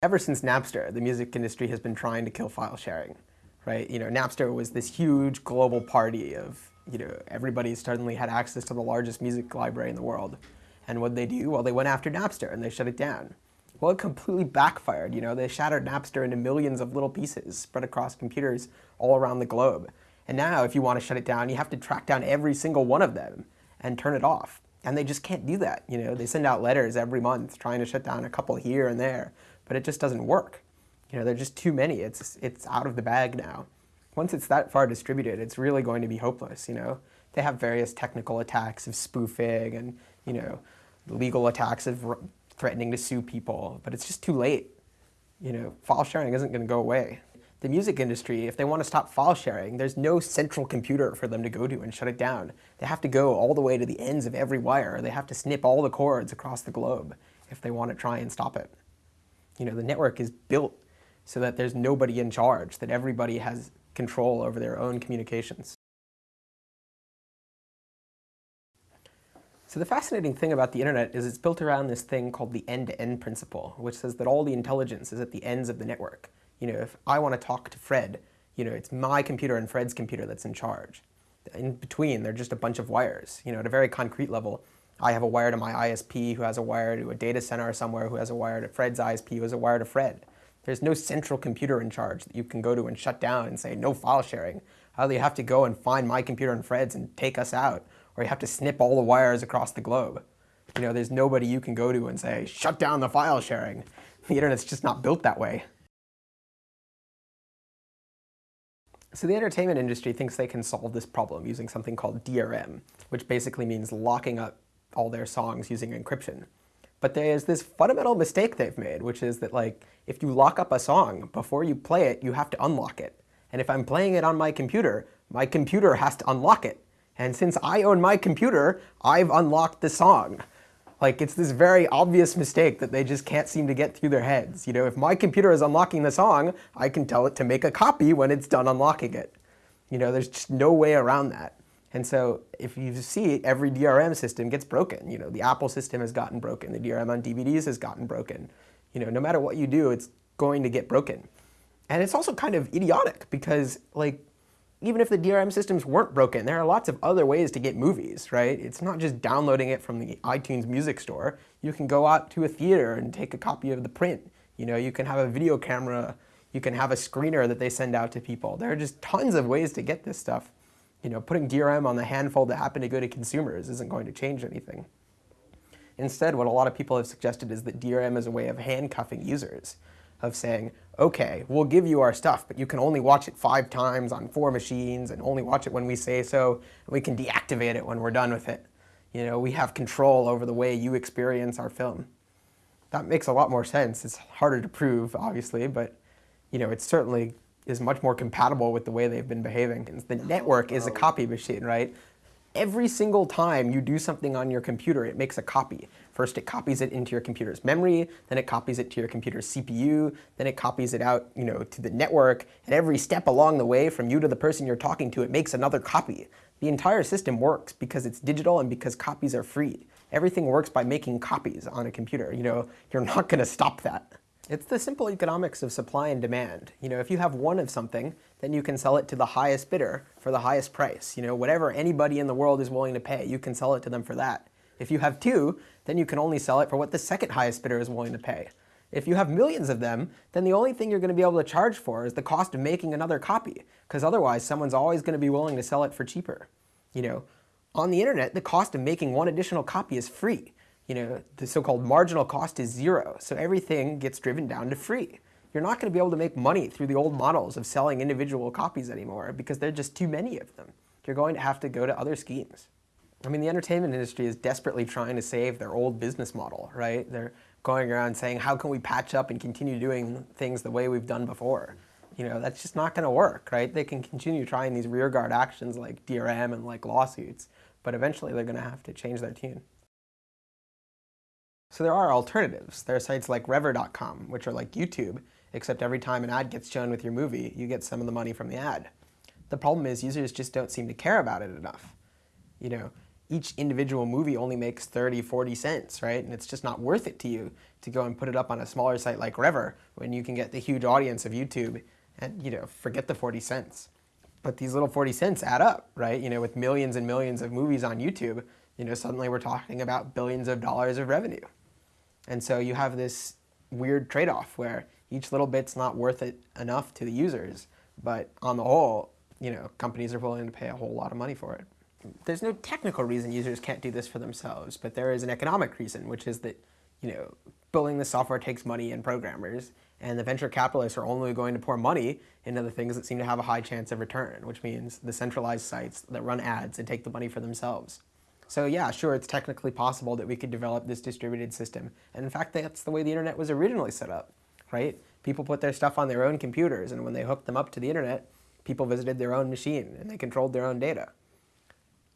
Ever since Napster, the music industry has been trying to kill file sharing, right? You know, Napster was this huge global party of, you know, everybody suddenly had access to the largest music library in the world. And what they do? Well, they went after Napster and they shut it down. Well, it completely backfired, you know, they shattered Napster into millions of little pieces spread across computers all around the globe. And now, if you want to shut it down, you have to track down every single one of them and turn it off. And they just can't do that, you know, they send out letters every month trying to shut down a couple here and there but it just doesn't work. You know, there's just too many. It's, it's out of the bag now. Once it's that far distributed, it's really going to be hopeless, you know. They have various technical attacks of spoofing and, you know, legal attacks of threatening to sue people, but it's just too late. You know, file sharing isn't going to go away. The music industry, if they want to stop file sharing, there's no central computer for them to go to and shut it down. They have to go all the way to the ends of every wire. They have to snip all the cords across the globe if they want to try and stop it you know, the network is built so that there's nobody in charge, that everybody has control over their own communications. So the fascinating thing about the internet is it's built around this thing called the end-to-end -end principle, which says that all the intelligence is at the ends of the network. You know, if I want to talk to Fred, you know, it's my computer and Fred's computer that's in charge. In between, they're just a bunch of wires. You know, at a very concrete level, I have a wire to my ISP who has a wire to a data center somewhere who has a wire to Fred's ISP who has a wire to Fred. There's no central computer in charge that you can go to and shut down and say no file sharing. Either you have to go and find my computer and Fred's and take us out, or you have to snip all the wires across the globe. You know, there's nobody you can go to and say, shut down the file sharing. The internet's just not built that way. So the entertainment industry thinks they can solve this problem using something called DRM, which basically means locking up all their songs using encryption. But there's this fundamental mistake they've made, which is that like, if you lock up a song, before you play it, you have to unlock it. And if I'm playing it on my computer, my computer has to unlock it. And since I own my computer, I've unlocked the song. Like, it's this very obvious mistake that they just can't seem to get through their heads. You know, if my computer is unlocking the song, I can tell it to make a copy when it's done unlocking it. You know, there's just no way around that. And so if you see every DRM system gets broken, you know, the Apple system has gotten broken, the DRM on DVDs has gotten broken. You know, no matter what you do, it's going to get broken. And it's also kind of idiotic because like, even if the DRM systems weren't broken, there are lots of other ways to get movies, right? It's not just downloading it from the iTunes music store. You can go out to a theater and take a copy of the print. You know, you can have a video camera, you can have a screener that they send out to people. There are just tons of ways to get this stuff you know, putting DRM on the handful that happen to go to consumers isn't going to change anything. Instead, what a lot of people have suggested is that DRM is a way of handcuffing users, of saying, okay, we'll give you our stuff, but you can only watch it five times on four machines and only watch it when we say so, and we can deactivate it when we're done with it. You know, we have control over the way you experience our film. That makes a lot more sense. It's harder to prove, obviously, but you know, it's certainly is much more compatible with the way they've been behaving. The network is a copy machine, right? Every single time you do something on your computer, it makes a copy. First, it copies it into your computer's memory, then it copies it to your computer's CPU, then it copies it out you know, to the network, and every step along the way from you to the person you're talking to, it makes another copy. The entire system works because it's digital and because copies are free. Everything works by making copies on a computer. You know, you're not going to stop that. It's the simple economics of supply and demand. You know, if you have one of something, then you can sell it to the highest bidder for the highest price. You know, whatever anybody in the world is willing to pay, you can sell it to them for that. If you have two, then you can only sell it for what the second highest bidder is willing to pay. If you have millions of them, then the only thing you're going to be able to charge for is the cost of making another copy, because otherwise someone's always going to be willing to sell it for cheaper. You know, on the internet, the cost of making one additional copy is free you know, the so-called marginal cost is zero. So everything gets driven down to free. You're not going to be able to make money through the old models of selling individual copies anymore because there are just too many of them. You're going to have to go to other schemes. I mean, the entertainment industry is desperately trying to save their old business model, right? They're going around saying, how can we patch up and continue doing things the way we've done before? You know, that's just not going to work, right? They can continue trying these rearguard actions like DRM and like lawsuits, but eventually they're going to have to change their tune. So there are alternatives. There are sites like Revver.com, which are like YouTube, except every time an ad gets shown with your movie, you get some of the money from the ad. The problem is users just don't seem to care about it enough. You know, each individual movie only makes 30, 40 cents, right? And it's just not worth it to you to go and put it up on a smaller site like Revver when you can get the huge audience of YouTube and, you know, forget the 40 cents. But these little 40 cents add up, right? You know, with millions and millions of movies on YouTube, you know, suddenly we're talking about billions of dollars of revenue. And so you have this weird trade-off where each little bit's not worth it enough to the users, but on the whole, you know, companies are willing to pay a whole lot of money for it there's no technical reason users can't do this for themselves, but there is an economic reason, which is that, you know, building the software takes money and programmers, and the venture capitalists are only going to pour money into the things that seem to have a high chance of return, which means the centralized sites that run ads and take the money for themselves. So yeah, sure, it's technically possible that we could develop this distributed system, and in fact, that's the way the internet was originally set up, right? People put their stuff on their own computers, and when they hooked them up to the internet, people visited their own machine, and they controlled their own data.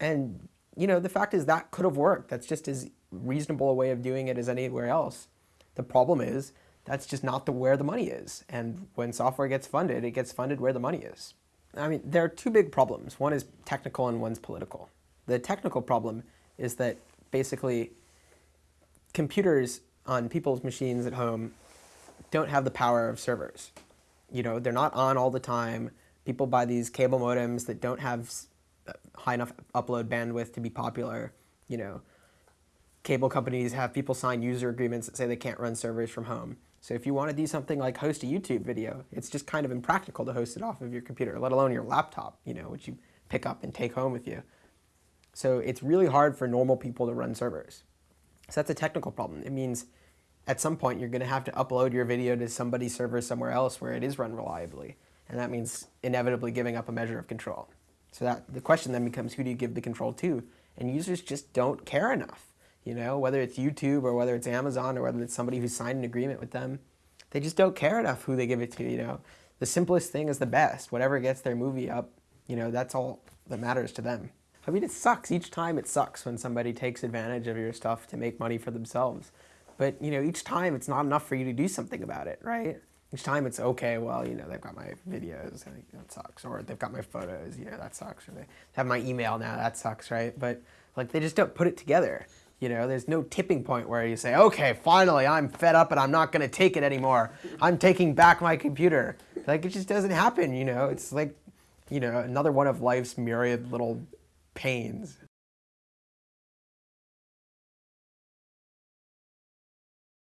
And you know, the fact is that could have worked. That's just as reasonable a way of doing it as anywhere else. The problem is that's just not the where the money is. And when software gets funded, it gets funded where the money is. I mean, there are two big problems. One is technical and one's political. The technical problem is that basically computers on people's machines at home don't have the power of servers. You know, they're not on all the time. People buy these cable modems that don't have uh, high enough upload bandwidth to be popular. You know, cable companies have people sign user agreements that say they can't run servers from home. So if you want to do something like host a YouTube video, it's just kind of impractical to host it off of your computer, let alone your laptop, you know, which you pick up and take home with you. So it's really hard for normal people to run servers. So that's a technical problem. It means at some point you're going to have to upload your video to somebody's server somewhere else where it is run reliably. And that means inevitably giving up a measure of control. So that the question then becomes who do you give the control to? And users just don't care enough. You know, whether it's YouTube or whether it's Amazon or whether it's somebody who signed an agreement with them, they just don't care enough who they give it to, you know. The simplest thing is the best. Whatever gets their movie up, you know, that's all that matters to them. I mean, it sucks. Each time it sucks when somebody takes advantage of your stuff to make money for themselves. But, you know, each time it's not enough for you to do something about it, right? each time it's okay, well, you know, they've got my videos, that sucks. Or they've got my photos, you know, that sucks. Or they have my email now, that sucks, right? But like they just don't put it together. You know, there's no tipping point where you say, okay, finally, I'm fed up and I'm not going to take it anymore. I'm taking back my computer. Like, it just doesn't happen, you know? It's like, you know, another one of life's myriad little pains.